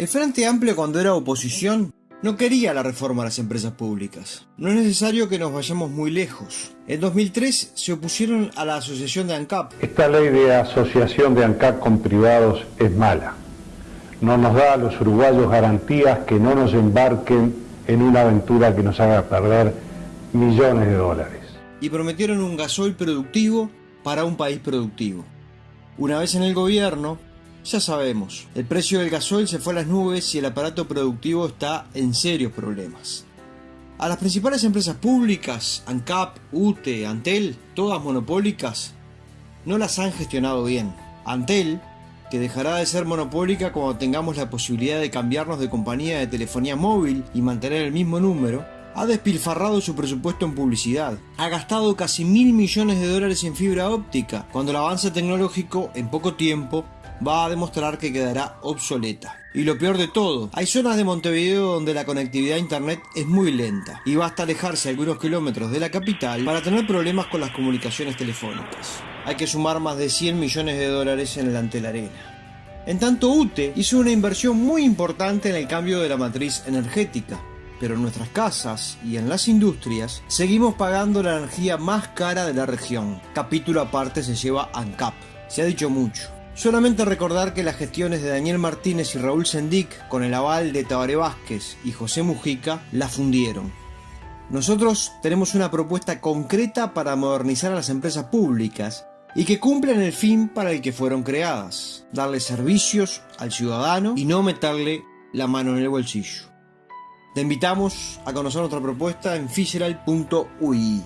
El Frente Amplio cuando era oposición no quería la reforma a las empresas públicas. No es necesario que nos vayamos muy lejos. En 2003 se opusieron a la asociación de ANCAP. Esta ley de asociación de ANCAP con privados es mala. No nos da a los uruguayos garantías que no nos embarquen en una aventura que nos haga perder millones de dólares. Y prometieron un gasoil productivo para un país productivo. Una vez en el gobierno, ya sabemos, el precio del gasoil se fue a las nubes y el aparato productivo está en serios problemas. A las principales empresas públicas, ANCAP, UTE, Antel, todas monopólicas, no las han gestionado bien. Antel, que dejará de ser monopólica cuando tengamos la posibilidad de cambiarnos de compañía de telefonía móvil y mantener el mismo número, ha despilfarrado su presupuesto en publicidad, ha gastado casi mil millones de dólares en fibra óptica, cuando el avance tecnológico en poco tiempo va a demostrar que quedará obsoleta. Y lo peor de todo, hay zonas de Montevideo donde la conectividad a internet es muy lenta y basta alejarse algunos kilómetros de la capital para tener problemas con las comunicaciones telefónicas. Hay que sumar más de 100 millones de dólares en el Antel Arena. En tanto UTE hizo una inversión muy importante en el cambio de la matriz energética, pero en nuestras casas y en las industrias seguimos pagando la energía más cara de la región. Capítulo aparte se lleva ANCAP. Se ha dicho mucho. Solamente recordar que las gestiones de Daniel Martínez y Raúl Sendic, con el aval de Tabaré Vázquez y José Mujica, la fundieron. Nosotros tenemos una propuesta concreta para modernizar a las empresas públicas y que cumplan el fin para el que fueron creadas, darle servicios al ciudadano y no meterle la mano en el bolsillo. Te invitamos a conocer nuestra propuesta en fisheral.ui.